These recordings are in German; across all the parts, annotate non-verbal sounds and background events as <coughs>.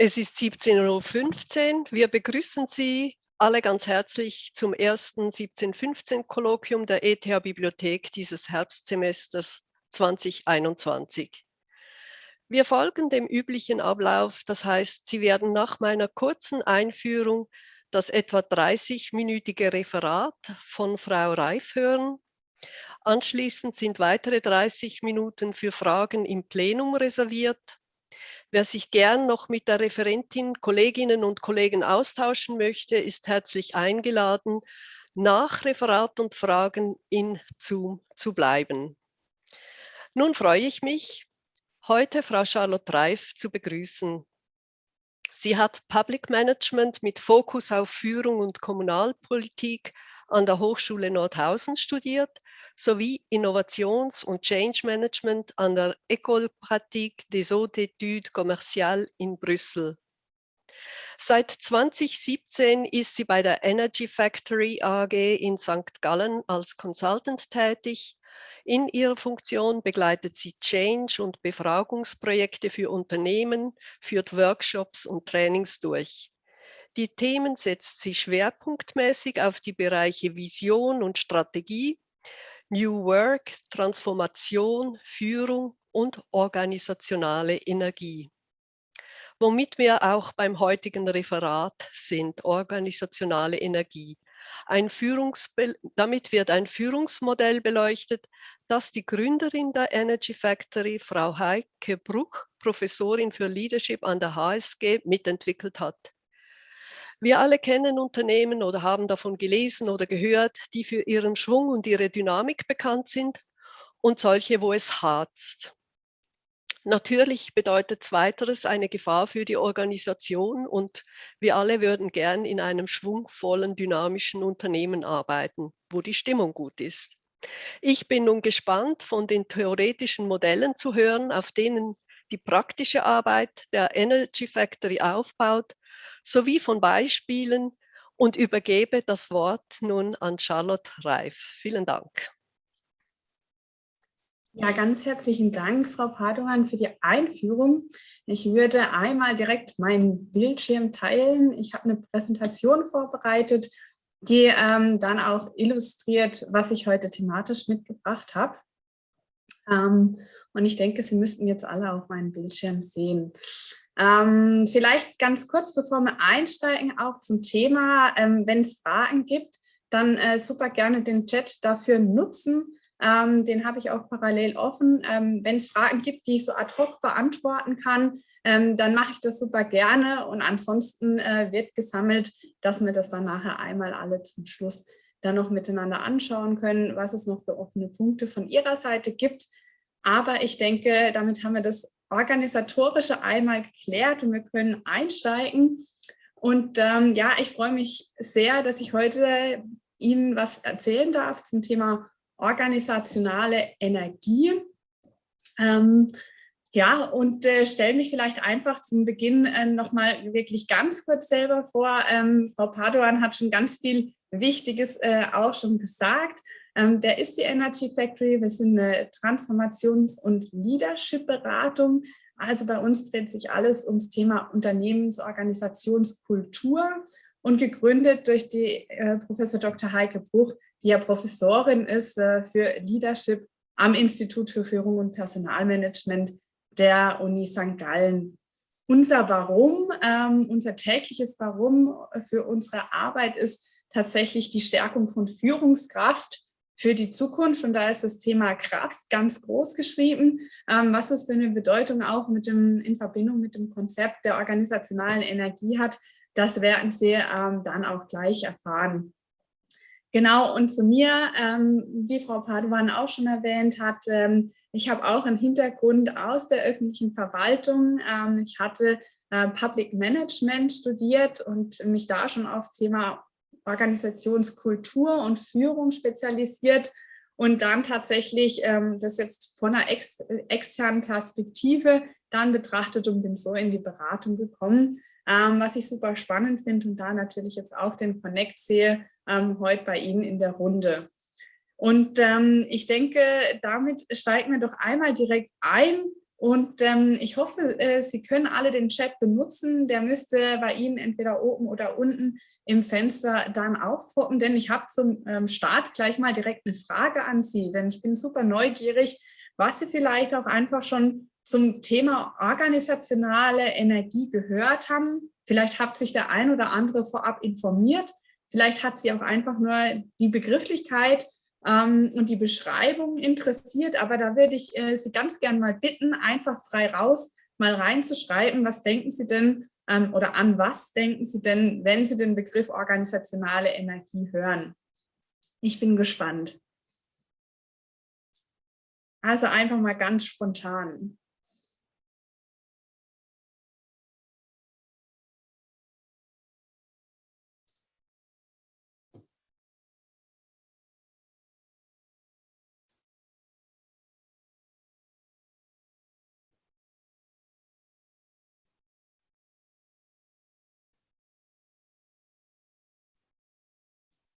Es ist 17.15 Uhr. Wir begrüßen Sie alle ganz herzlich zum ersten 1715-Kolloquium der ETH-Bibliothek dieses Herbstsemesters 2021. Wir folgen dem üblichen Ablauf, das heißt, Sie werden nach meiner kurzen Einführung das etwa 30-minütige Referat von Frau Reif hören. Anschließend sind weitere 30 Minuten für Fragen im Plenum reserviert. Wer sich gern noch mit der Referentin, Kolleginnen und Kollegen austauschen möchte, ist herzlich eingeladen, nach Referat und Fragen in Zoom zu bleiben. Nun freue ich mich, heute Frau Charlotte Reif zu begrüßen. Sie hat Public Management mit Fokus auf Führung und Kommunalpolitik an der Hochschule Nordhausen studiert sowie Innovations- und Change Management an der École Pratique des Hautes Études Commerciales in Brüssel. Seit 2017 ist sie bei der Energy Factory AG in St. Gallen als Consultant tätig. In ihrer Funktion begleitet sie Change- und Befragungsprojekte für Unternehmen, führt Workshops und Trainings durch. Die Themen setzt sie schwerpunktmäßig auf die Bereiche Vision und Strategie New Work, Transformation, Führung und organisationale Energie. Womit wir auch beim heutigen Referat sind, organisationale Energie. Ein damit wird ein Führungsmodell beleuchtet, das die Gründerin der Energy Factory, Frau Heike Bruck, Professorin für Leadership an der HSG, mitentwickelt hat. Wir alle kennen Unternehmen oder haben davon gelesen oder gehört, die für ihren Schwung und ihre Dynamik bekannt sind und solche, wo es harzt. Natürlich bedeutet zweiteres eine Gefahr für die Organisation und wir alle würden gern in einem schwungvollen, dynamischen Unternehmen arbeiten, wo die Stimmung gut ist. Ich bin nun gespannt, von den theoretischen Modellen zu hören, auf denen die praktische Arbeit der Energy Factory aufbaut sowie von Beispielen und übergebe das Wort nun an Charlotte Reif. Vielen Dank. Ja, ganz herzlichen Dank, Frau Padoan, für die Einführung. Ich würde einmal direkt meinen Bildschirm teilen. Ich habe eine Präsentation vorbereitet, die ähm, dann auch illustriert, was ich heute thematisch mitgebracht habe. Ähm, und ich denke, Sie müssten jetzt alle auf meinen Bildschirm sehen. Ähm, vielleicht ganz kurz, bevor wir einsteigen, auch zum Thema, ähm, wenn es Fragen gibt, dann äh, super gerne den Chat dafür nutzen. Ähm, den habe ich auch parallel offen. Ähm, wenn es Fragen gibt, die ich so ad hoc beantworten kann, ähm, dann mache ich das super gerne. Und ansonsten äh, wird gesammelt, dass wir das dann nachher einmal alle zum Schluss dann noch miteinander anschauen können, was es noch für offene Punkte von Ihrer Seite gibt. Aber ich denke, damit haben wir das organisatorische einmal geklärt und wir können einsteigen. Und ähm, ja, ich freue mich sehr, dass ich heute Ihnen was erzählen darf zum Thema organisationale Energie. Ähm, ja, und äh, stelle mich vielleicht einfach zum Beginn äh, nochmal wirklich ganz kurz selber vor. Ähm, Frau Padoan hat schon ganz viel Wichtiges äh, auch schon gesagt. Ähm, der ist die Energy Factory. Wir sind eine Transformations- und Leadership-Beratung. Also bei uns dreht sich alles ums Thema Unternehmensorganisationskultur und gegründet durch die äh, Professor Dr. Heike Bruch, die ja Professorin ist äh, für Leadership am Institut für Führung und Personalmanagement der Uni St. Gallen. Unser Warum, ähm, unser tägliches Warum für unsere Arbeit ist tatsächlich die Stärkung von Führungskraft für die Zukunft. Und da ist das Thema Kraft ganz groß geschrieben. Ähm, was das für eine Bedeutung auch mit dem, in Verbindung mit dem Konzept der organisationalen Energie hat, das werden Sie ähm, dann auch gleich erfahren. Genau, und zu mir, ähm, wie Frau Paduan auch schon erwähnt hat, ähm, ich habe auch einen Hintergrund aus der öffentlichen Verwaltung. Ähm, ich hatte äh, Public Management studiert und mich da schon aufs Thema Organisationskultur und Führung spezialisiert und dann tatsächlich ähm, das jetzt von einer ex externen Perspektive dann betrachtet und bin so in die Beratung gekommen, ähm, was ich super spannend finde und da natürlich jetzt auch den Connect sehe, ähm, heute bei Ihnen in der Runde. Und ähm, ich denke, damit steigen wir doch einmal direkt ein. Und ähm, ich hoffe, äh, Sie können alle den Chat benutzen. Der müsste bei Ihnen entweder oben oder unten im Fenster dann aufpoppen, denn ich habe zum ähm, Start gleich mal direkt eine Frage an Sie, denn ich bin super neugierig, was Sie vielleicht auch einfach schon zum Thema organisationale Energie gehört haben. Vielleicht hat sich der ein oder andere vorab informiert. Vielleicht hat Sie auch einfach nur die Begrifflichkeit ähm, und die Beschreibung interessiert. Aber da würde ich äh, Sie ganz gern mal bitten, einfach frei raus mal reinzuschreiben, was denken Sie denn ähm, oder an was denken Sie denn, wenn Sie den Begriff organisationale Energie hören? Ich bin gespannt. Also einfach mal ganz spontan.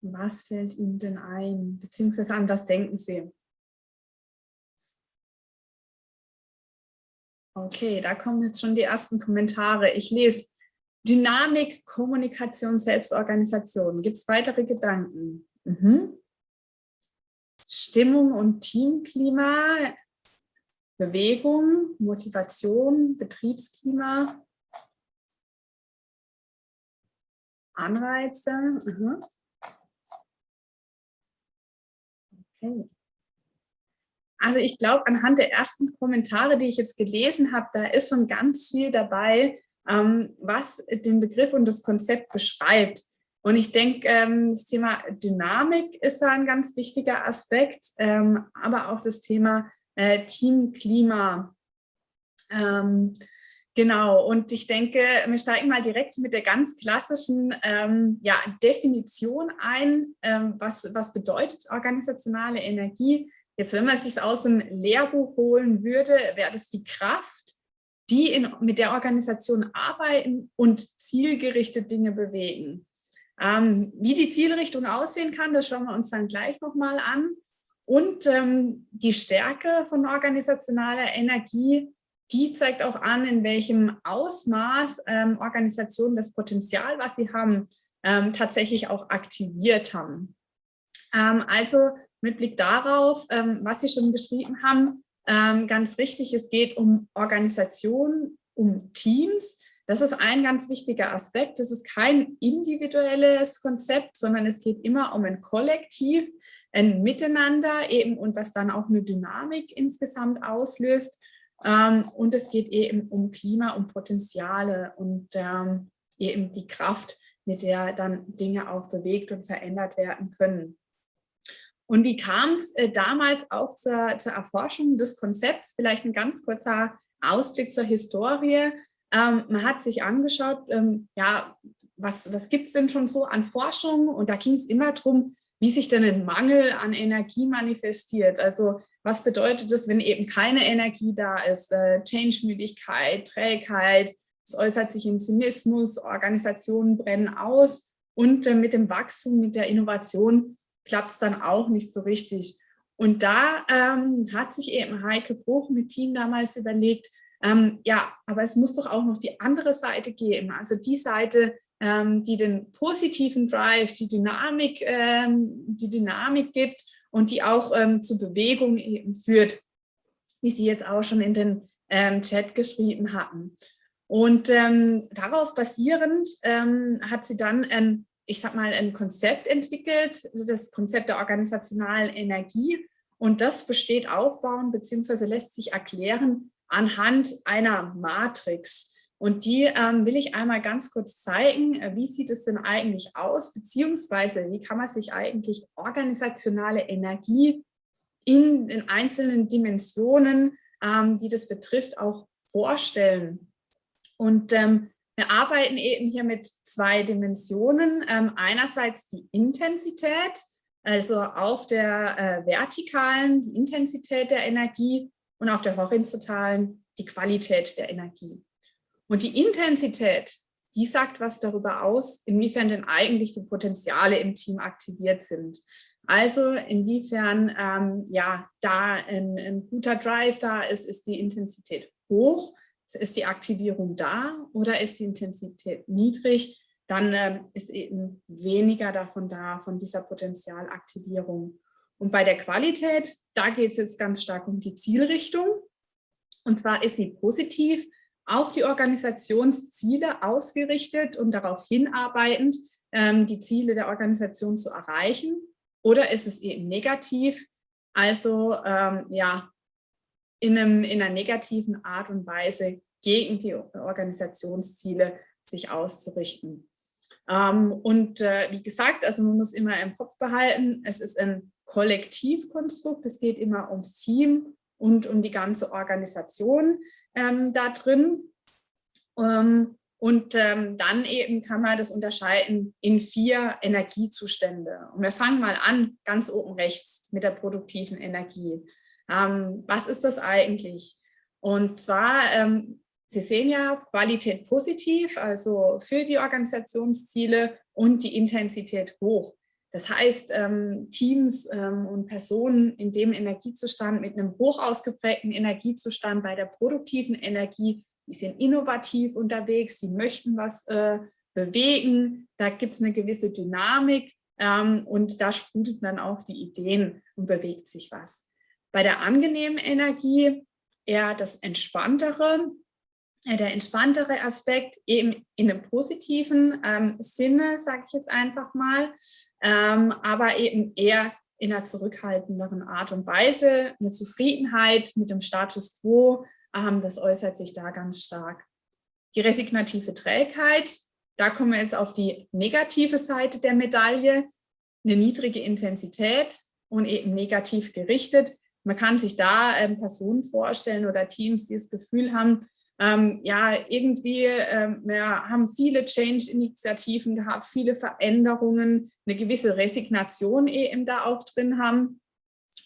Was fällt Ihnen denn ein, beziehungsweise an was denken Sie? Okay, da kommen jetzt schon die ersten Kommentare. Ich lese Dynamik, Kommunikation, Selbstorganisation. Gibt es weitere Gedanken? Mhm. Stimmung und Teamklima, Bewegung, Motivation, Betriebsklima, Anreize. Mhm. Okay. Also ich glaube, anhand der ersten Kommentare, die ich jetzt gelesen habe, da ist schon ganz viel dabei, ähm, was den Begriff und das Konzept beschreibt. Und ich denke, ähm, das Thema Dynamik ist da ein ganz wichtiger Aspekt, ähm, aber auch das Thema äh, Teamklima. Ähm, Genau, und ich denke, wir steigen mal direkt mit der ganz klassischen ähm, ja, Definition ein. Ähm, was, was bedeutet organisationale Energie? Jetzt, wenn man es sich aus dem Lehrbuch holen würde, wäre das die Kraft, die in, mit der Organisation arbeiten und zielgerichtet Dinge bewegen. Ähm, wie die Zielrichtung aussehen kann, das schauen wir uns dann gleich nochmal an. Und ähm, die Stärke von organisationaler Energie die zeigt auch an, in welchem Ausmaß ähm, Organisationen das Potenzial, was sie haben, ähm, tatsächlich auch aktiviert haben. Ähm, also mit Blick darauf, ähm, was Sie schon beschrieben haben, ähm, ganz richtig, es geht um Organisationen, um Teams. Das ist ein ganz wichtiger Aspekt. Das ist kein individuelles Konzept, sondern es geht immer um ein Kollektiv, ein Miteinander eben und was dann auch eine Dynamik insgesamt auslöst. Ähm, und es geht eben um Klima, um Potenziale und ähm, eben die Kraft, mit der dann Dinge auch bewegt und verändert werden können. Und wie kam es äh, damals auch zur, zur, Erforschung des Konzepts? Vielleicht ein ganz kurzer Ausblick zur Historie. Ähm, man hat sich angeschaut, ähm, ja, was, was gibt es denn schon so an Forschung? Und da ging es immer darum, wie sich denn ein Mangel an Energie manifestiert. Also was bedeutet das, wenn eben keine Energie da ist? Äh, Change-Müdigkeit, Trägheit, es äußert sich im Zynismus, Organisationen brennen aus und äh, mit dem Wachstum, mit der Innovation klappt es dann auch nicht so richtig. Und da ähm, hat sich eben Heike Bruch mit Team damals überlegt, ähm, ja, aber es muss doch auch noch die andere Seite geben, also die Seite, ähm, die den positiven Drive, die Dynamik, ähm, die Dynamik gibt und die auch ähm, zu Bewegung eben führt, wie Sie jetzt auch schon in den ähm, Chat geschrieben hatten. Und ähm, darauf basierend ähm, hat sie dann ein, ich sag mal, ein Konzept entwickelt, das Konzept der organisationalen Energie. Und das besteht aufbauen bzw. lässt sich erklären anhand einer Matrix. Und die ähm, will ich einmal ganz kurz zeigen, äh, wie sieht es denn eigentlich aus, beziehungsweise wie kann man sich eigentlich organisationale Energie in den einzelnen Dimensionen, ähm, die das betrifft, auch vorstellen. Und ähm, wir arbeiten eben hier mit zwei Dimensionen. Ähm, einerseits die Intensität, also auf der äh, vertikalen die Intensität der Energie und auf der horizontalen die Qualität der Energie. Und die Intensität, die sagt was darüber aus, inwiefern denn eigentlich die Potenziale im Team aktiviert sind. Also inwiefern ähm, ja da ein, ein, guter Drive da ist, ist die Intensität hoch, ist die Aktivierung da oder ist die Intensität niedrig, dann ähm, ist eben weniger davon da, von dieser Potenzialaktivierung. Und bei der Qualität, da geht es jetzt ganz stark um die Zielrichtung. Und zwar ist sie positiv auf die Organisationsziele ausgerichtet und darauf hinarbeitend, ähm, die Ziele der Organisation zu erreichen. Oder ist es eben negativ, also ähm, ja, in, einem, in einer negativen Art und Weise gegen die Organisationsziele sich auszurichten. Ähm, und äh, wie gesagt, also man muss immer im Kopf behalten, es ist ein Kollektivkonstrukt, es geht immer ums Team und um die ganze Organisation ähm, da drin. Ähm, und ähm, dann eben kann man das unterscheiden in vier Energiezustände. Und wir fangen mal an, ganz oben rechts mit der produktiven Energie. Ähm, was ist das eigentlich? Und zwar, ähm, Sie sehen ja Qualität positiv, also für die Organisationsziele und die Intensität hoch. Das heißt, ähm, Teams ähm, und Personen in dem Energiezustand mit einem hoch ausgeprägten Energiezustand bei der produktiven Energie die sind innovativ unterwegs, die möchten was äh, bewegen, da gibt es eine gewisse Dynamik ähm, und da sprudeln dann auch die Ideen und bewegt sich was. Bei der angenehmen Energie eher das Entspanntere, der entspanntere Aspekt eben in einem positiven ähm, Sinne, sage ich jetzt einfach mal, ähm, aber eben eher in einer zurückhaltenderen Art und Weise, eine Zufriedenheit mit dem Status quo, ähm, das äußert sich da ganz stark. Die resignative Trägheit, da kommen wir jetzt auf die negative Seite der Medaille, eine niedrige Intensität und eben negativ gerichtet. Man kann sich da ähm, Personen vorstellen oder Teams, die das Gefühl haben, ähm, ja, irgendwie, ähm, wir haben viele Change-Initiativen gehabt, viele Veränderungen, eine gewisse Resignation eben da auch drin haben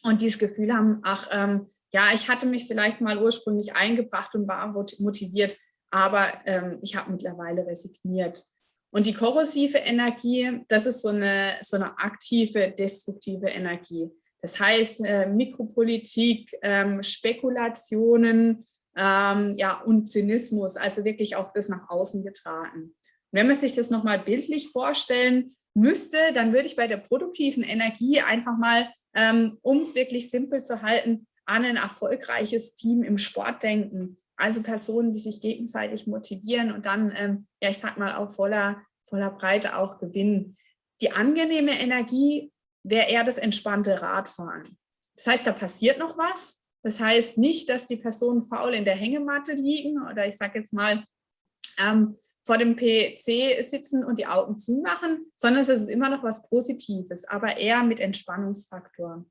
und dieses Gefühl haben, ach, ähm, ja, ich hatte mich vielleicht mal ursprünglich eingebracht und war motiviert, aber ähm, ich habe mittlerweile resigniert. Und die korrosive Energie, das ist so eine, so eine aktive, destruktive Energie. Das heißt, äh, Mikropolitik, ähm, Spekulationen ähm, ja, und Zynismus, also wirklich auch das nach außen getragen. Wenn man sich das nochmal bildlich vorstellen müsste, dann würde ich bei der produktiven Energie einfach mal, ähm, um es wirklich simpel zu halten, an ein erfolgreiches Team im Sport denken. Also Personen, die sich gegenseitig motivieren und dann, ähm, ja, ich sag mal, auch voller, voller Breite auch gewinnen. Die angenehme Energie wäre eher das entspannte Radfahren. Das heißt, da passiert noch was. Das heißt nicht, dass die Personen faul in der Hängematte liegen oder ich sage jetzt mal ähm, vor dem PC sitzen und die Augen zumachen, sondern es ist immer noch was Positives, aber eher mit Entspannungsfaktor.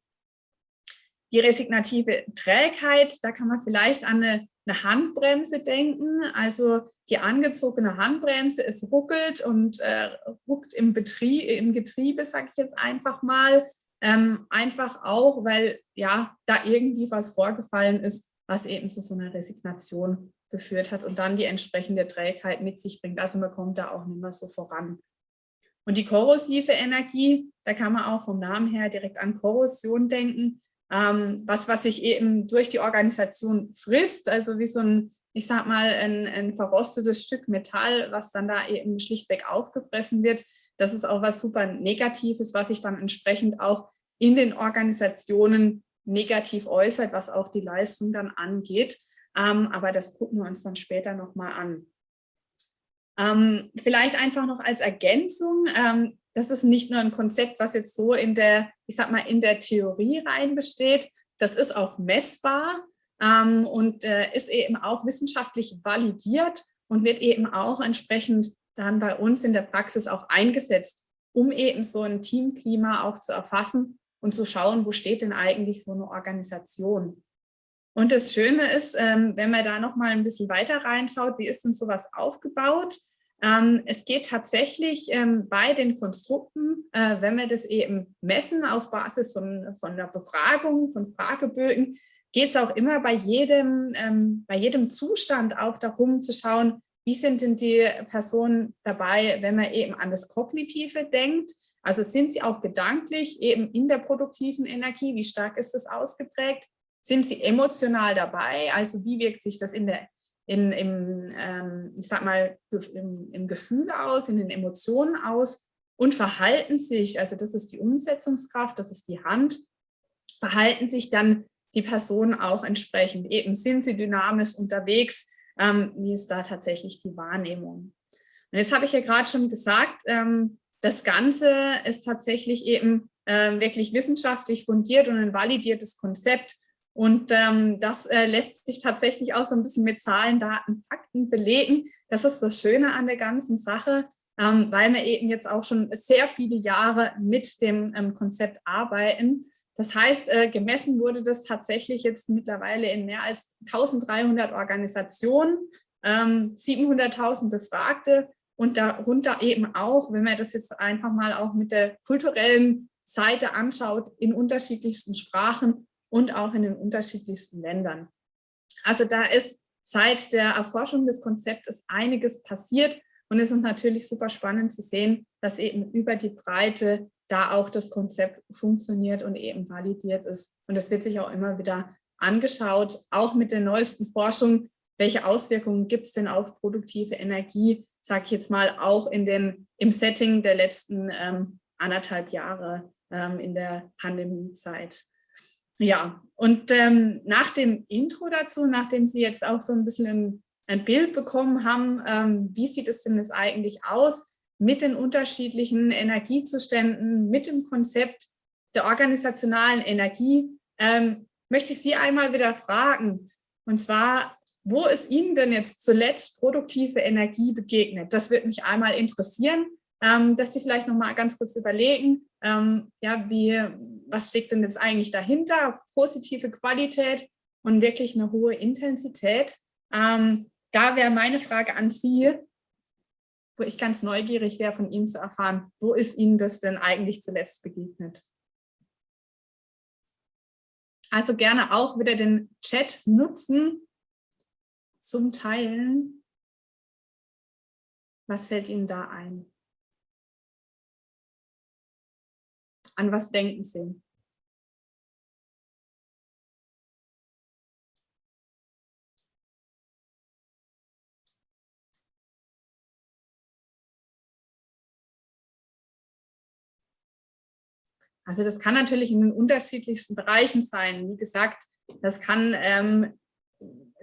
Die resignative Trägheit, da kann man vielleicht an eine, eine Handbremse denken. Also die angezogene Handbremse, es ruckelt und äh, ruckt im, Betrieb, im Getriebe, sage ich jetzt einfach mal. Ähm, einfach auch, weil ja da irgendwie was vorgefallen ist, was eben zu so einer Resignation geführt hat und dann die entsprechende Trägheit mit sich bringt. Also man kommt da auch nicht mehr so voran. Und die korrosive Energie, da kann man auch vom Namen her direkt an Korrosion denken ähm, was, was sich eben durch die Organisation frisst, also wie so ein, ich sag mal, ein, ein verrostetes Stück Metall, was dann da eben schlichtweg aufgefressen wird. Das ist auch was super Negatives, was sich dann entsprechend auch in den Organisationen negativ äußert, was auch die Leistung dann angeht. Ähm, aber das gucken wir uns dann später nochmal an. Ähm, vielleicht einfach noch als Ergänzung, ähm, das ist nicht nur ein Konzept, was jetzt so in der, ich sag mal, in der Theorie rein besteht, das ist auch messbar ähm, und äh, ist eben auch wissenschaftlich validiert und wird eben auch entsprechend dann bei uns in der Praxis auch eingesetzt, um eben so ein Teamklima auch zu erfassen und zu schauen, wo steht denn eigentlich so eine Organisation. Und das Schöne ist, ähm, wenn man da noch mal ein bisschen weiter reinschaut, wie ist denn sowas aufgebaut? Ähm, es geht tatsächlich ähm, bei den Konstrukten, äh, wenn wir das eben messen auf Basis von, von der Befragung, von Fragebögen, geht es auch immer bei jedem, bei jedem Zustand auch darum zu schauen, wie sind denn die Personen dabei, wenn man eben an das Kognitive denkt. Also sind Sie auch gedanklich eben in der produktiven Energie? Wie stark ist das ausgeprägt? Sind Sie emotional dabei? Also wie wirkt sich das in der, in, im, ähm, ich sag mal, im, im Gefühl aus, in den Emotionen aus? Und verhalten sich, also das ist die Umsetzungskraft, das ist die Hand, verhalten sich dann die Personen auch entsprechend. Eben sind sie dynamisch unterwegs, ähm, wie ist da tatsächlich die Wahrnehmung. Und jetzt habe ich ja gerade schon gesagt, ähm, das Ganze ist tatsächlich eben äh, wirklich wissenschaftlich fundiert und ein validiertes Konzept. Und ähm, das äh, lässt sich tatsächlich auch so ein bisschen mit Zahlen, Daten, Fakten belegen. Das ist das Schöne an der ganzen Sache, ähm, weil wir eben jetzt auch schon sehr viele Jahre mit dem ähm, Konzept arbeiten. Das heißt, äh, gemessen wurde das tatsächlich jetzt mittlerweile in mehr als 1300 Organisationen, 700.000 ähm, Befragte und darunter eben auch, wenn man das jetzt einfach mal auch mit der kulturellen Seite anschaut, in unterschiedlichsten Sprachen und auch in den unterschiedlichsten Ländern. Also da ist seit der Erforschung des Konzeptes einiges passiert und es ist natürlich super spannend zu sehen, dass eben über die Breite da auch das Konzept funktioniert und eben validiert ist. Und das wird sich auch immer wieder angeschaut, auch mit der neuesten Forschung, welche Auswirkungen gibt es denn auf produktive Energie, sage ich jetzt mal, auch in den, im Setting der letzten ähm, anderthalb Jahre ähm, in der Pandemiezeit. Ja, und ähm, nach dem Intro dazu, nachdem Sie jetzt auch so ein bisschen ein, ein Bild bekommen haben, ähm, wie sieht es denn jetzt eigentlich aus mit den unterschiedlichen Energiezuständen, mit dem Konzept der organisationalen Energie, ähm, möchte ich Sie einmal wieder fragen. Und zwar, wo ist Ihnen denn jetzt zuletzt produktive Energie begegnet? Das würde mich einmal interessieren, ähm, dass Sie vielleicht noch mal ganz kurz überlegen, ähm, ja, wie, was steckt denn jetzt eigentlich dahinter? Positive Qualität und wirklich eine hohe Intensität. Ähm, da wäre meine Frage an Sie, wo ich ganz neugierig wäre, von Ihnen zu erfahren, wo ist Ihnen das denn eigentlich zuletzt begegnet? Also gerne auch wieder den Chat nutzen zum Teilen. Was fällt Ihnen da ein? An was denken Sie? Also das kann natürlich in den unterschiedlichsten Bereichen sein. Wie gesagt, das kann, ähm,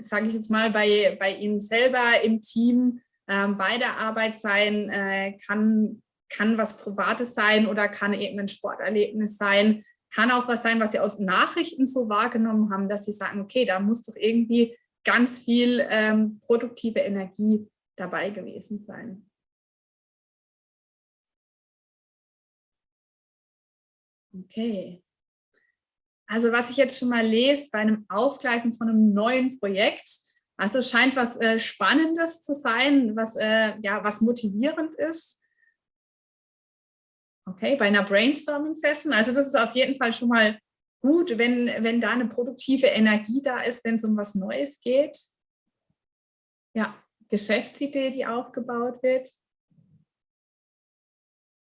sage ich jetzt mal, bei, bei Ihnen selber im Team ähm, bei der Arbeit sein, äh, kann, kann was Privates sein oder kann eben ein Sporterlebnis sein, kann auch was sein, was Sie aus Nachrichten so wahrgenommen haben, dass Sie sagen, okay, da muss doch irgendwie ganz viel ähm, produktive Energie dabei gewesen sein. Okay. Also was ich jetzt schon mal lese bei einem Aufgleisen von einem neuen Projekt, also scheint was äh, Spannendes zu sein, was, äh, ja, was motivierend ist. Okay, bei einer Brainstorming-Session, also das ist auf jeden Fall schon mal gut, wenn, wenn da eine produktive Energie da ist, wenn es um was Neues geht. Ja, Geschäftsidee, die aufgebaut wird.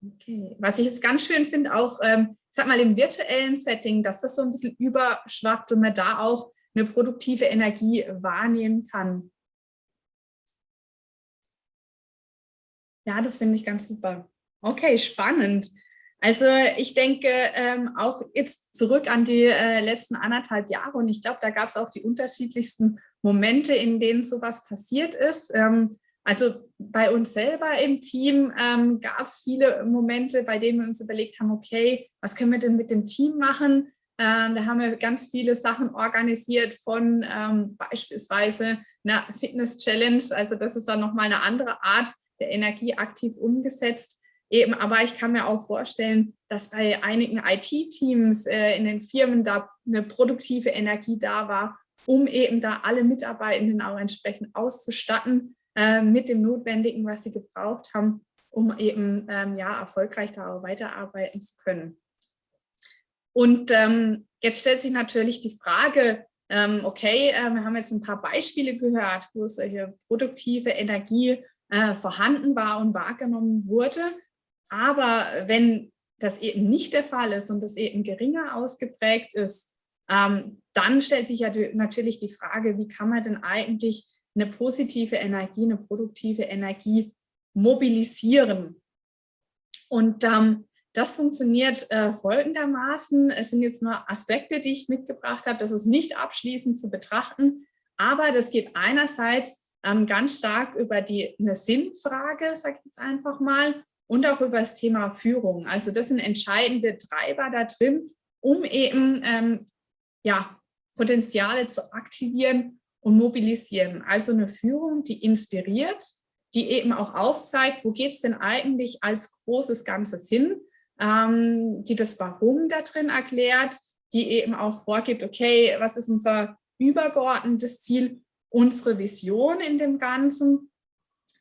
Okay, was ich jetzt ganz schön finde, auch, ähm, sag mal, im virtuellen Setting, dass das so ein bisschen überschwappt und man da auch eine produktive Energie wahrnehmen kann. Ja, das finde ich ganz super. Okay, spannend. Also ich denke ähm, auch jetzt zurück an die äh, letzten anderthalb Jahre und ich glaube, da gab es auch die unterschiedlichsten Momente, in denen sowas passiert ist. Ähm, also bei uns selber im Team ähm, gab es viele Momente, bei denen wir uns überlegt haben, okay, was können wir denn mit dem Team machen? Ähm, da haben wir ganz viele Sachen organisiert von ähm, beispielsweise einer Fitness-Challenge. Also das ist dann nochmal eine andere Art der Energie aktiv umgesetzt. Eben, aber ich kann mir auch vorstellen, dass bei einigen IT-Teams äh, in den Firmen da eine produktive Energie da war, um eben da alle Mitarbeitenden auch entsprechend auszustatten äh, mit dem Notwendigen, was sie gebraucht haben, um eben ähm, ja, erfolgreich da weiterarbeiten zu können. Und ähm, jetzt stellt sich natürlich die Frage, ähm, okay, äh, wir haben jetzt ein paar Beispiele gehört, wo solche produktive Energie äh, vorhanden war und wahrgenommen wurde. Aber wenn das eben nicht der Fall ist und das eben geringer ausgeprägt ist, ähm, dann stellt sich ja natürlich die Frage, wie kann man denn eigentlich eine positive Energie, eine produktive Energie mobilisieren? Und ähm, das funktioniert äh, folgendermaßen. Es sind jetzt nur Aspekte, die ich mitgebracht habe. Das ist nicht abschließend zu betrachten, aber das geht einerseits ähm, ganz stark über die, eine Sinnfrage, sage ich jetzt einfach mal, und auch über das Thema Führung. Also das sind entscheidende Treiber da drin, um eben ähm, ja, Potenziale zu aktivieren und mobilisieren. Also eine Führung, die inspiriert, die eben auch aufzeigt, wo geht es denn eigentlich als großes Ganzes hin, ähm, die das Warum da drin erklärt, die eben auch vorgibt, okay, was ist unser übergeordnetes Ziel, unsere Vision in dem Ganzen,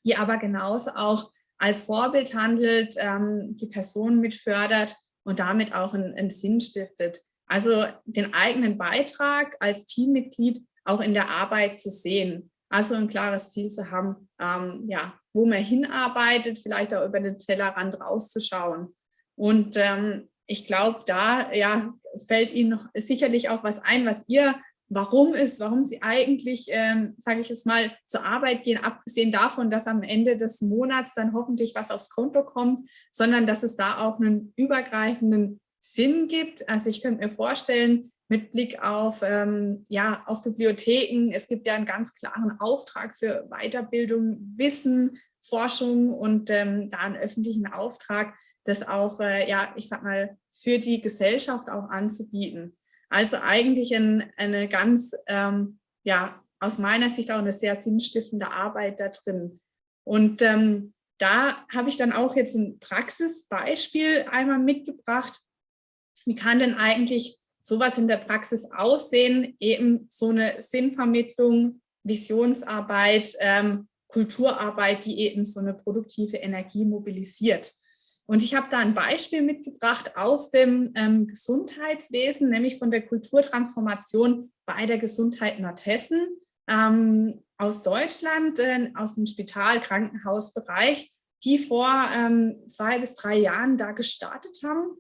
die aber genauso auch als Vorbild handelt, ähm, die Person mitfördert und damit auch einen, einen Sinn stiftet. Also den eigenen Beitrag als Teammitglied auch in der Arbeit zu sehen. Also ein klares Ziel zu haben, ähm, ja, wo man hinarbeitet, vielleicht auch über den Tellerrand rauszuschauen. Und ähm, ich glaube, da ja, fällt Ihnen sicherlich auch was ein, was ihr warum ist, warum sie eigentlich, ähm, sage ich es mal, zur Arbeit gehen, abgesehen davon, dass am Ende des Monats dann hoffentlich was aufs Konto kommt, sondern dass es da auch einen übergreifenden Sinn gibt. Also ich könnte mir vorstellen, mit Blick auf, ähm, ja, auf Bibliotheken, es gibt ja einen ganz klaren Auftrag für Weiterbildung, Wissen, Forschung und ähm, da einen öffentlichen Auftrag, das auch, äh, ja, ich sag mal, für die Gesellschaft auch anzubieten. Also eigentlich ein, eine ganz, ähm, ja, aus meiner Sicht auch eine sehr sinnstiftende Arbeit da drin. Und ähm, da habe ich dann auch jetzt ein Praxisbeispiel einmal mitgebracht. Wie kann denn eigentlich sowas in der Praxis aussehen? Eben so eine Sinnvermittlung, Visionsarbeit, ähm, Kulturarbeit, die eben so eine produktive Energie mobilisiert. Und ich habe da ein Beispiel mitgebracht aus dem ähm, Gesundheitswesen, nämlich von der Kulturtransformation bei der Gesundheit Nordhessen ähm, aus Deutschland, äh, aus dem Spital-Krankenhausbereich, die vor ähm, zwei bis drei Jahren da gestartet haben.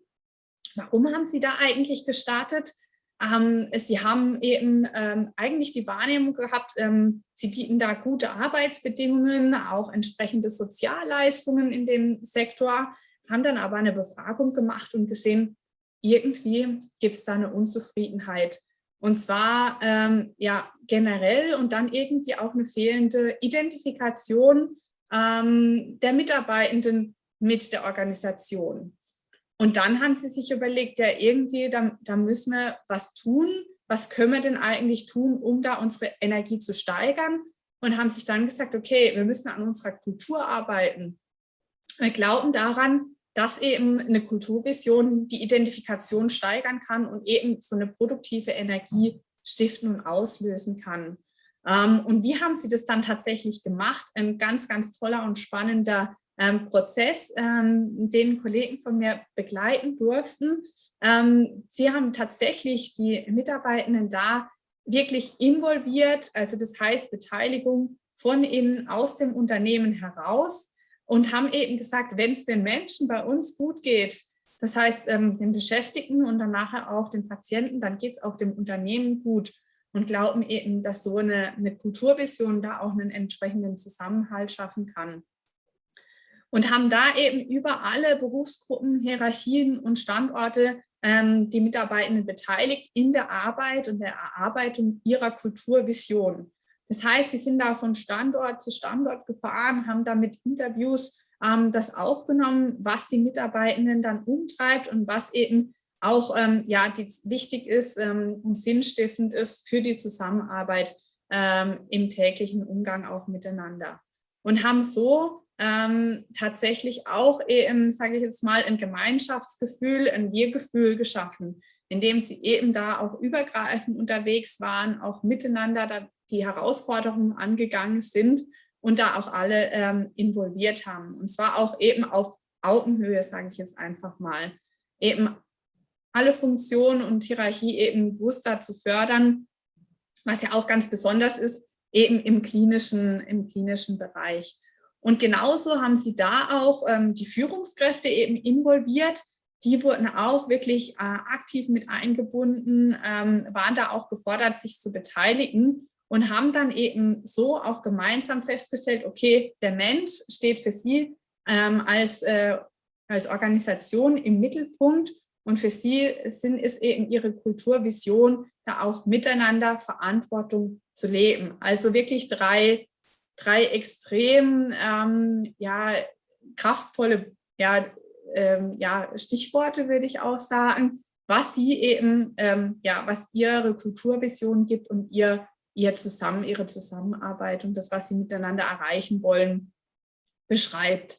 Warum haben sie da eigentlich gestartet? Ähm, sie haben eben ähm, eigentlich die Wahrnehmung gehabt, ähm, sie bieten da gute Arbeitsbedingungen, auch entsprechende Sozialleistungen in dem Sektor haben dann aber eine Befragung gemacht und gesehen, irgendwie gibt es da eine Unzufriedenheit. Und zwar ähm, ja generell und dann irgendwie auch eine fehlende Identifikation ähm, der Mitarbeitenden mit der Organisation. Und dann haben sie sich überlegt, ja irgendwie, da, da müssen wir was tun. Was können wir denn eigentlich tun, um da unsere Energie zu steigern? Und haben sich dann gesagt, okay, wir müssen an unserer Kultur arbeiten. Wir glauben daran, dass eben eine Kulturvision die Identifikation steigern kann und eben so eine produktive Energie stiften und auslösen kann. Ähm, und wie haben Sie das dann tatsächlich gemacht? Ein ganz, ganz toller und spannender ähm, Prozess, ähm, den Kollegen von mir begleiten durften. Sie haben tatsächlich die Mitarbeitenden da wirklich involviert, also das heißt Beteiligung von innen aus dem Unternehmen heraus und haben eben gesagt, wenn es den Menschen bei uns gut geht, das heißt ähm, den Beschäftigten und dann nachher auch den Patienten, dann geht es auch dem Unternehmen gut und glauben eben, dass so eine, eine Kulturvision da auch einen entsprechenden Zusammenhalt schaffen kann. Und haben da eben über alle Berufsgruppen, Hierarchien und Standorte ähm, die Mitarbeitenden beteiligt in der Arbeit und der Erarbeitung ihrer Kulturvision. Das heißt, sie sind da von Standort zu Standort gefahren, haben da mit Interviews ähm, das aufgenommen, was die Mitarbeitenden dann umtreibt und was eben auch ähm, ja, die, wichtig ist ähm, und sinnstiftend ist für die Zusammenarbeit ähm, im täglichen Umgang auch miteinander. Und haben so ähm, tatsächlich auch eben, sage ich jetzt mal, ein Gemeinschaftsgefühl, ein Wir-Gefühl geschaffen, indem sie eben da auch übergreifend unterwegs waren, auch miteinander da die Herausforderungen angegangen sind und da auch alle ähm, involviert haben. Und zwar auch eben auf Augenhöhe, sage ich jetzt einfach mal. Eben alle Funktionen und Hierarchie eben bewusster zu fördern, was ja auch ganz besonders ist, eben im klinischen, im klinischen Bereich. Und genauso haben sie da auch ähm, die Führungskräfte eben involviert, die wurden auch wirklich äh, aktiv mit eingebunden, ähm, waren da auch gefordert, sich zu beteiligen und haben dann eben so auch gemeinsam festgestellt, okay, der Mensch steht für sie ähm, als, äh, als Organisation im Mittelpunkt und für sie sind, ist eben ihre Kulturvision, da auch miteinander Verantwortung zu leben. Also wirklich drei, drei extrem ähm, ja, kraftvolle ja, ähm, ja, Stichworte, würde ich auch sagen, was sie eben, ähm, ja, was ihre Kulturvision gibt und ihr, ihr zusammen, ihre Zusammenarbeit und das, was sie miteinander erreichen wollen, beschreibt.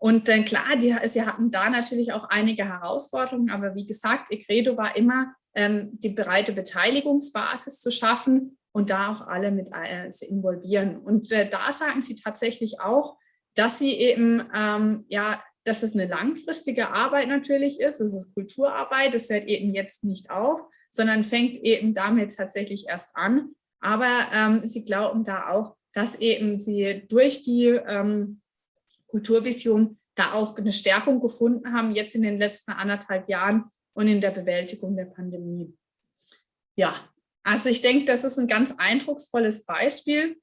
Und dann klar, die, sie hatten da natürlich auch einige Herausforderungen, aber wie gesagt, ihr Credo war immer, ähm, die breite Beteiligungsbasis zu schaffen und da auch alle mit äh, zu involvieren. Und äh, da sagen sie tatsächlich auch, dass sie eben ähm, ja dass es eine langfristige Arbeit natürlich ist. Es ist Kulturarbeit, das hört eben jetzt nicht auf, sondern fängt eben damit tatsächlich erst an. Aber ähm, sie glauben da auch, dass eben sie durch die ähm, Kulturvision da auch eine Stärkung gefunden haben, jetzt in den letzten anderthalb Jahren und in der Bewältigung der Pandemie. Ja, also ich denke, das ist ein ganz eindrucksvolles Beispiel.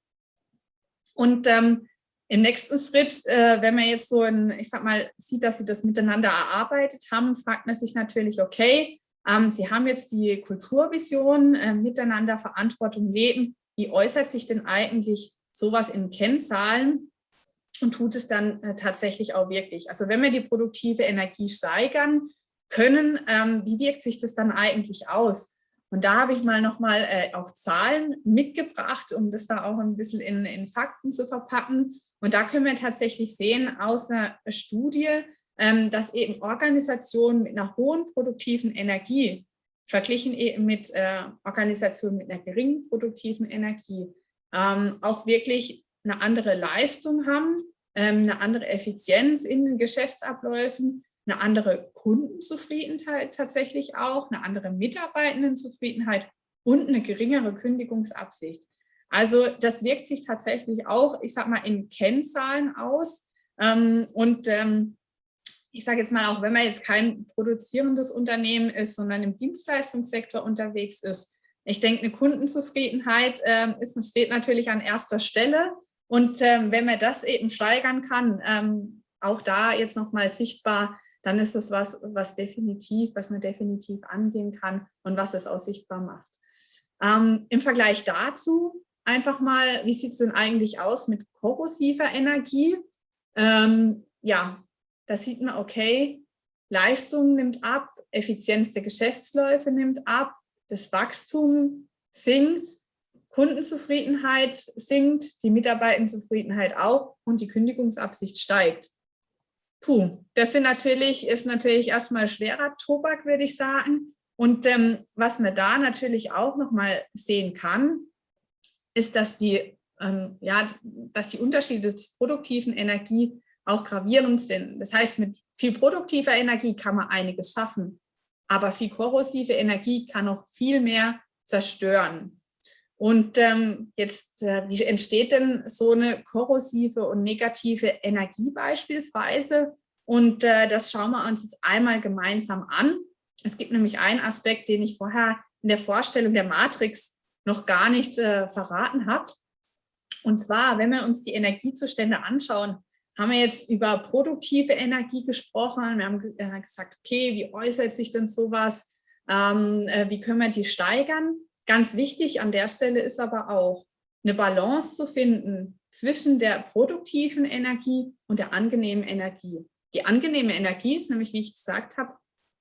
Und ähm, im nächsten Schritt, äh, wenn man jetzt so ein, ich sag mal, sieht, dass sie das miteinander erarbeitet haben, fragt man sich natürlich, okay, ähm, sie haben jetzt die Kulturvision, äh, miteinander Verantwortung leben. Wie äußert sich denn eigentlich sowas in Kennzahlen und tut es dann äh, tatsächlich auch wirklich? Also wenn wir die produktive Energie steigern können, ähm, wie wirkt sich das dann eigentlich aus? Und da habe ich mal nochmal äh, auch Zahlen mitgebracht, um das da auch ein bisschen in, in Fakten zu verpacken. Und da können wir tatsächlich sehen aus einer Studie, ähm, dass eben Organisationen mit einer hohen produktiven Energie verglichen eben mit äh, Organisationen mit einer geringen produktiven Energie ähm, auch wirklich eine andere Leistung haben, ähm, eine andere Effizienz in den Geschäftsabläufen, eine andere Kundenzufriedenheit tatsächlich auch, eine andere Mitarbeitendenzufriedenheit und eine geringere Kündigungsabsicht. Also das wirkt sich tatsächlich auch, ich sage mal, in Kennzahlen aus. Ähm, und ähm, ich sage jetzt mal, auch wenn man jetzt kein produzierendes Unternehmen ist, sondern im Dienstleistungssektor unterwegs ist, ich denke, eine Kundenzufriedenheit ist, steht natürlich an erster Stelle. Und wenn man das eben steigern kann, auch da jetzt nochmal sichtbar, dann ist es was, was definitiv, was man definitiv angehen kann und was es auch sichtbar macht. Ähm, Im Vergleich dazu einfach mal, wie sieht es denn eigentlich aus mit korrosiver Energie? Ähm, ja, da sieht man, okay, Leistung nimmt ab, Effizienz der Geschäftsläufe nimmt ab, das Wachstum sinkt, Kundenzufriedenheit sinkt, die Mitarbeitendenzufriedenheit auch und die Kündigungsabsicht steigt. Puh, das sind natürlich, ist natürlich erstmal schwerer Tobak, würde ich sagen. Und ähm, was man da natürlich auch nochmal sehen kann, ist, dass die, ähm, ja, dass die Unterschiede zur produktiven Energie auch gravierend sind. Das heißt, mit viel produktiver Energie kann man einiges schaffen, aber viel korrosive Energie kann auch viel mehr zerstören. Und ähm, jetzt, äh, wie entsteht denn so eine korrosive und negative Energie beispielsweise? Und äh, das schauen wir uns jetzt einmal gemeinsam an. Es gibt nämlich einen Aspekt, den ich vorher in der Vorstellung der Matrix noch gar nicht äh, verraten habe. Und zwar, wenn wir uns die Energiezustände anschauen, haben wir jetzt über produktive Energie gesprochen. Wir haben äh, gesagt, okay, wie äußert sich denn sowas? Ähm, äh, wie können wir die steigern? Ganz wichtig an der Stelle ist aber auch, eine Balance zu finden zwischen der produktiven Energie und der angenehmen Energie. Die angenehme Energie ist nämlich, wie ich gesagt habe,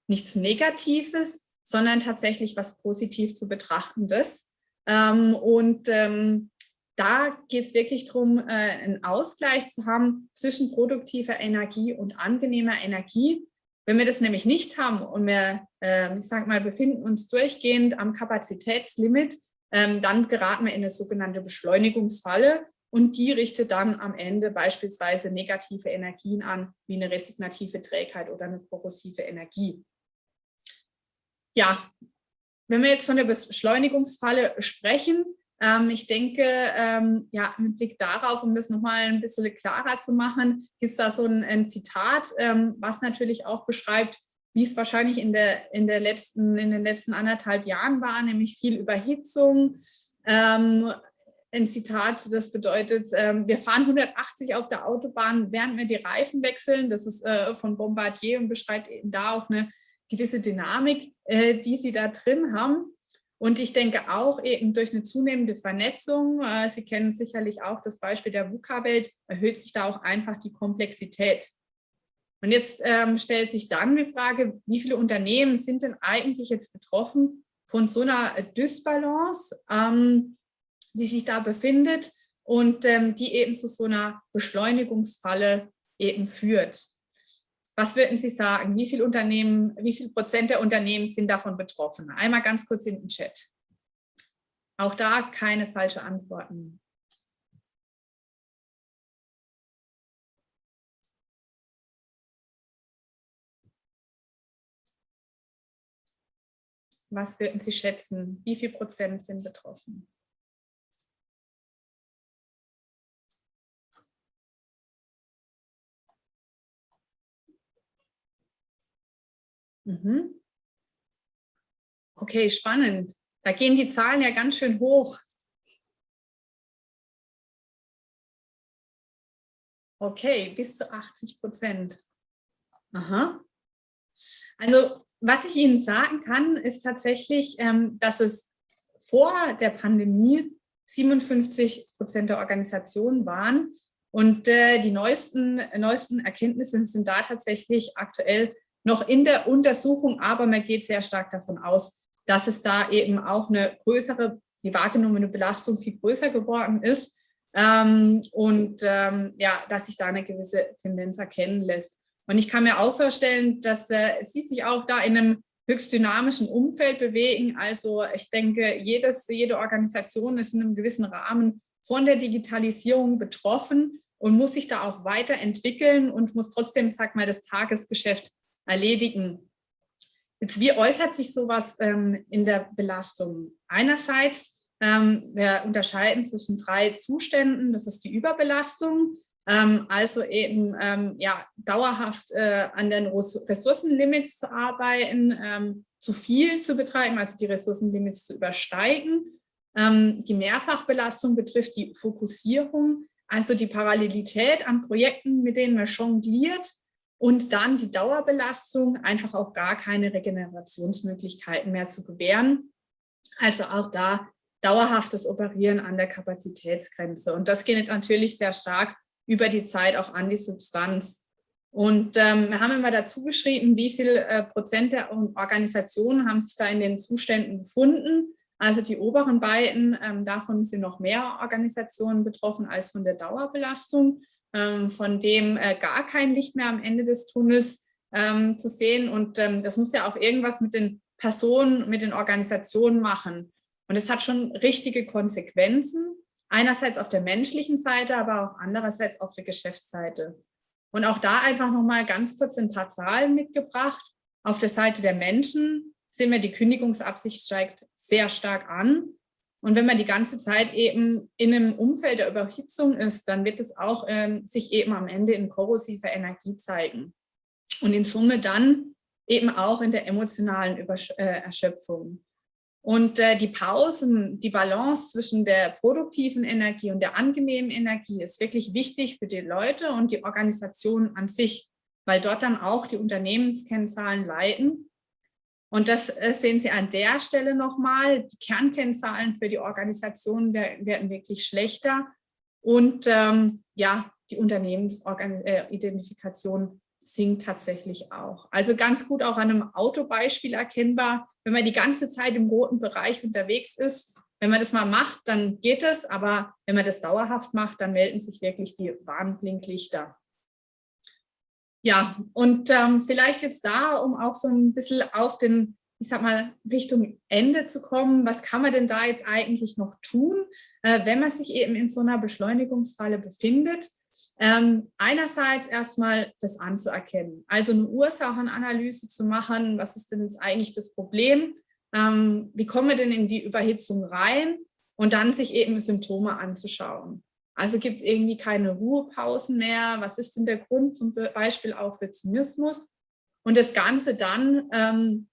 nichts Negatives, sondern tatsächlich was positiv zu betrachtendes. Ähm, und ähm, da geht es wirklich darum, äh, einen Ausgleich zu haben zwischen produktiver Energie und angenehmer Energie. Wenn wir das nämlich nicht haben und wir, äh, ich sag mal, befinden uns durchgehend am Kapazitätslimit, ähm, dann geraten wir in eine sogenannte Beschleunigungsfalle und die richtet dann am Ende beispielsweise negative Energien an, wie eine resignative Trägheit oder eine korrosive Energie. Ja, wenn wir jetzt von der Beschleunigungsfalle sprechen, ähm, ich denke, ähm, ja, mit Blick darauf, um das nochmal ein bisschen klarer zu machen, ist da so ein, ein Zitat, ähm, was natürlich auch beschreibt, wie es wahrscheinlich in, der, in, der letzten, in den letzten anderthalb Jahren war, nämlich viel Überhitzung. Ähm, ein Zitat, das bedeutet, ähm, wir fahren 180 auf der Autobahn, während wir die Reifen wechseln. Das ist äh, von Bombardier und beschreibt eben da auch eine gewisse Dynamik, äh, die sie da drin haben. Und ich denke auch eben durch eine zunehmende Vernetzung, äh, Sie kennen sicherlich auch das Beispiel der VUCA-Welt, erhöht sich da auch einfach die Komplexität. Und jetzt ähm, stellt sich dann die Frage, wie viele Unternehmen sind denn eigentlich jetzt betroffen von so einer Dysbalance, ähm, die sich da befindet und ähm, die eben zu so einer Beschleunigungsfalle eben führt. Was würden Sie sagen? Wie viel Unternehmen, wie viel Prozent der Unternehmen sind davon betroffen? Einmal ganz kurz in den Chat. Auch da keine falsche Antworten. Was würden Sie schätzen? Wie viel Prozent sind betroffen? Mhm. Okay, spannend. Da gehen die Zahlen ja ganz schön hoch. Okay, bis zu 80 Prozent. Aha. Also was ich Ihnen sagen kann, ist tatsächlich, ähm, dass es vor der Pandemie 57 Prozent der Organisationen waren. Und äh, die neuesten, neuesten Erkenntnisse sind da tatsächlich aktuell noch in der Untersuchung, aber man geht sehr stark davon aus, dass es da eben auch eine größere, die wahrgenommene Belastung viel größer geworden ist ähm, und ähm, ja, dass sich da eine gewisse Tendenz erkennen lässt. Und ich kann mir auch vorstellen, dass äh, Sie sich auch da in einem höchst dynamischen Umfeld bewegen. Also ich denke, jedes, jede Organisation ist in einem gewissen Rahmen von der Digitalisierung betroffen und muss sich da auch weiterentwickeln und muss trotzdem, sag mal, das Tagesgeschäft erledigen. Jetzt, wie äußert sich sowas ähm, in der Belastung? Einerseits, ähm, wir unterscheiden zwischen drei Zuständen. Das ist die Überbelastung, ähm, also eben ähm, ja, dauerhaft äh, an den Ressourcenlimits zu arbeiten, ähm, zu viel zu betreiben, also die Ressourcenlimits zu übersteigen. Ähm, die Mehrfachbelastung betrifft die Fokussierung, also die Parallelität an Projekten, mit denen man jongliert und dann die Dauerbelastung, einfach auch gar keine Regenerationsmöglichkeiten mehr zu gewähren. Also auch da dauerhaftes Operieren an der Kapazitätsgrenze. Und das geht natürlich sehr stark über die Zeit auch an die Substanz. Und ähm, wir haben immer dazu geschrieben, wie viel äh, Prozent der Organisationen haben sich da in den Zuständen befunden. Also die oberen beiden, ähm, davon sind noch mehr Organisationen betroffen als von der Dauerbelastung, ähm, von dem äh, gar kein Licht mehr am Ende des Tunnels ähm, zu sehen. Und ähm, das muss ja auch irgendwas mit den Personen, mit den Organisationen machen. Und es hat schon richtige Konsequenzen. Einerseits auf der menschlichen Seite, aber auch andererseits auf der Geschäftsseite. Und auch da einfach nochmal ganz kurz ein paar Zahlen mitgebracht. Auf der Seite der Menschen sehen wir, die Kündigungsabsicht steigt sehr stark an. Und wenn man die ganze Zeit eben in einem Umfeld der Überhitzung ist, dann wird es auch ähm, sich eben am Ende in korrosiver Energie zeigen. Und in Summe dann eben auch in der emotionalen Übersch äh, Erschöpfung. Und äh, die Pausen, die Balance zwischen der produktiven Energie und der angenehmen Energie ist wirklich wichtig für die Leute und die Organisation an sich, weil dort dann auch die Unternehmenskennzahlen leiten. Und das äh, sehen Sie an der Stelle nochmal. Die Kernkennzahlen für die Organisation werden wirklich schlechter. Und ähm, ja, die Unternehmensidentifikation sinkt tatsächlich auch. Also ganz gut auch an einem Autobeispiel erkennbar, wenn man die ganze Zeit im roten Bereich unterwegs ist. Wenn man das mal macht, dann geht es, aber wenn man das dauerhaft macht, dann melden sich wirklich die Warnblinklichter. Ja, und ähm, vielleicht jetzt da, um auch so ein bisschen auf den, ich sag mal, Richtung Ende zu kommen, was kann man denn da jetzt eigentlich noch tun, äh, wenn man sich eben in so einer Beschleunigungsfalle befindet? Ähm, einerseits erstmal das anzuerkennen, also eine Ursachenanalyse zu machen, was ist denn jetzt eigentlich das Problem, ähm, wie kommen wir denn in die Überhitzung rein und dann sich eben Symptome anzuschauen. Also gibt es irgendwie keine Ruhepausen mehr, was ist denn der Grund zum Beispiel auch für Zynismus Und das Ganze dann, ähm,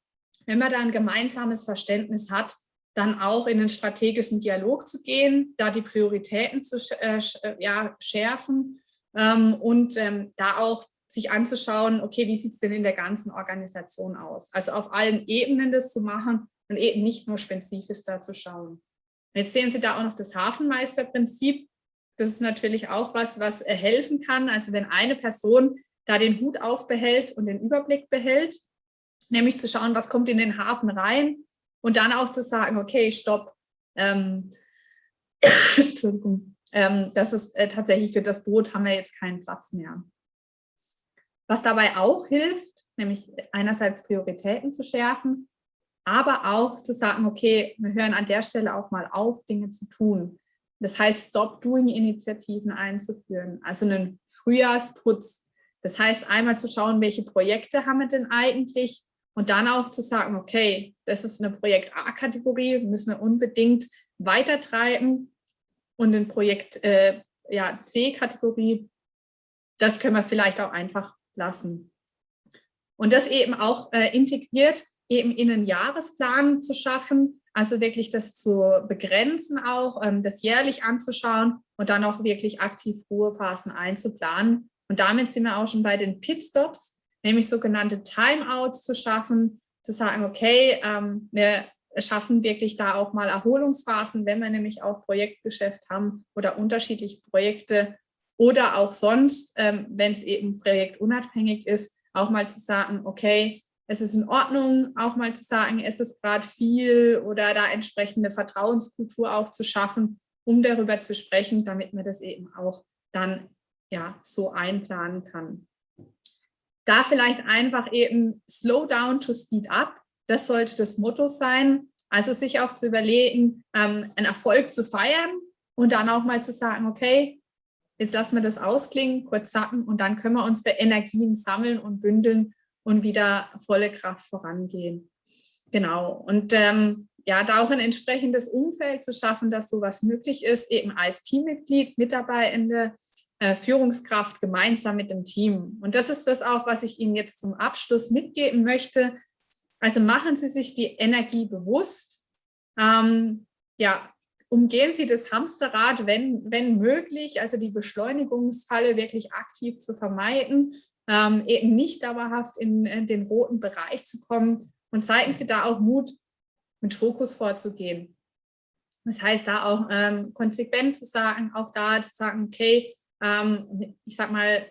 wenn man da ein gemeinsames Verständnis hat, dann auch in den strategischen Dialog zu gehen, da die Prioritäten zu äh, äh, ja, schärfen ähm, und ähm, da auch sich anzuschauen, okay, wie sieht es denn in der ganzen Organisation aus? Also auf allen Ebenen das zu machen und eben nicht nur spezifisch da zu schauen. Jetzt sehen Sie da auch noch das Hafenmeisterprinzip. Das ist natürlich auch was, was helfen kann. Also wenn eine Person da den Hut aufbehält und den Überblick behält, nämlich zu schauen, was kommt in den Hafen rein und dann auch zu sagen, okay, stopp, ähm, <coughs> Entschuldigung, ähm, das ist äh, tatsächlich für das Boot haben wir jetzt keinen Platz mehr. Was dabei auch hilft, nämlich einerseits Prioritäten zu schärfen, aber auch zu sagen, okay, wir hören an der Stelle auch mal auf, Dinge zu tun. Das heißt, Stop-Doing-Initiativen einzuführen, also einen Frühjahrsputz. Das heißt, einmal zu schauen, welche Projekte haben wir denn eigentlich und dann auch zu sagen, okay, das ist eine Projekt A-Kategorie, müssen wir unbedingt weitertreiben und ein Projekt äh, ja, C-Kategorie, das können wir vielleicht auch einfach lassen. Und das eben auch äh, integriert, eben in einen Jahresplan zu schaffen, also wirklich das zu begrenzen auch, ähm, das jährlich anzuschauen und dann auch wirklich aktiv Ruhephasen einzuplanen. Und damit sind wir auch schon bei den Pitstops, nämlich sogenannte Timeouts zu schaffen, zu sagen, okay, ähm, wir schaffen wirklich da auch mal Erholungsphasen, wenn wir nämlich auch Projektgeschäft haben oder unterschiedliche Projekte oder auch sonst, ähm, wenn es eben projektunabhängig ist, auch mal zu sagen, okay, es ist in Ordnung, auch mal zu sagen, es ist gerade viel oder da entsprechende Vertrauenskultur auch zu schaffen, um darüber zu sprechen, damit man das eben auch dann ja so einplanen kann. Da vielleicht einfach eben slow down to speed up, das sollte das Motto sein. Also sich auch zu überlegen, ähm, einen Erfolg zu feiern und dann auch mal zu sagen, okay, jetzt lassen wir das ausklingen, kurz sacken und dann können wir unsere Energien sammeln und bündeln und wieder volle Kraft vorangehen. Genau. Und ähm, ja, da auch ein entsprechendes Umfeld zu schaffen, dass sowas möglich ist, eben als Teammitglied, Mitarbeitende, äh, Führungskraft gemeinsam mit dem Team. Und das ist das auch, was ich Ihnen jetzt zum Abschluss mitgeben möchte. Also machen Sie sich die Energie bewusst. Ähm, ja, umgehen Sie das Hamsterrad, wenn, wenn möglich, also die Beschleunigungsfalle wirklich aktiv zu vermeiden ähm, eben nicht dauerhaft in, in den roten Bereich zu kommen und zeigen Sie da auch Mut, mit Fokus vorzugehen. Das heißt, da auch ähm, konsequent zu sagen, auch da zu sagen, okay, ähm, ich sag mal,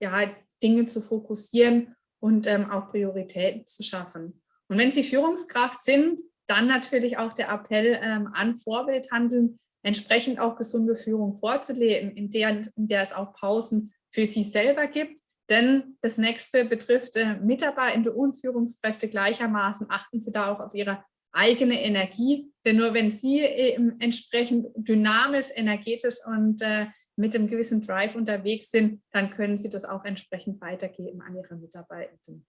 ja, Dinge zu fokussieren und ähm, auch Prioritäten zu schaffen. Und wenn Sie Führungskraft sind, dann natürlich auch der Appell ähm, an Vorbildhandeln, entsprechend auch gesunde Führung vorzuleben, in der, in der es auch Pausen für Sie selber gibt, denn das nächste betrifft äh, Mitarbeitende und Führungskräfte gleichermaßen. Achten Sie da auch auf Ihre eigene Energie. Denn nur wenn Sie eben entsprechend dynamisch, energetisch und äh, mit einem gewissen Drive unterwegs sind, dann können Sie das auch entsprechend weitergeben an Ihre Mitarbeitenden.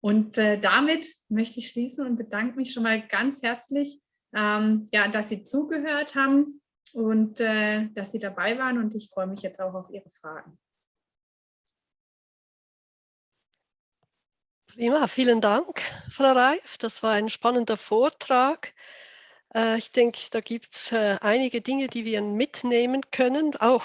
Und äh, damit möchte ich schließen und bedanke mich schon mal ganz herzlich, ähm, ja, dass Sie zugehört haben und äh, dass Sie dabei waren. Und ich freue mich jetzt auch auf Ihre Fragen. Prima, vielen Dank, Frau Reif. Das war ein spannender Vortrag. Äh, ich denke, da gibt es äh, einige Dinge, die wir mitnehmen können, auch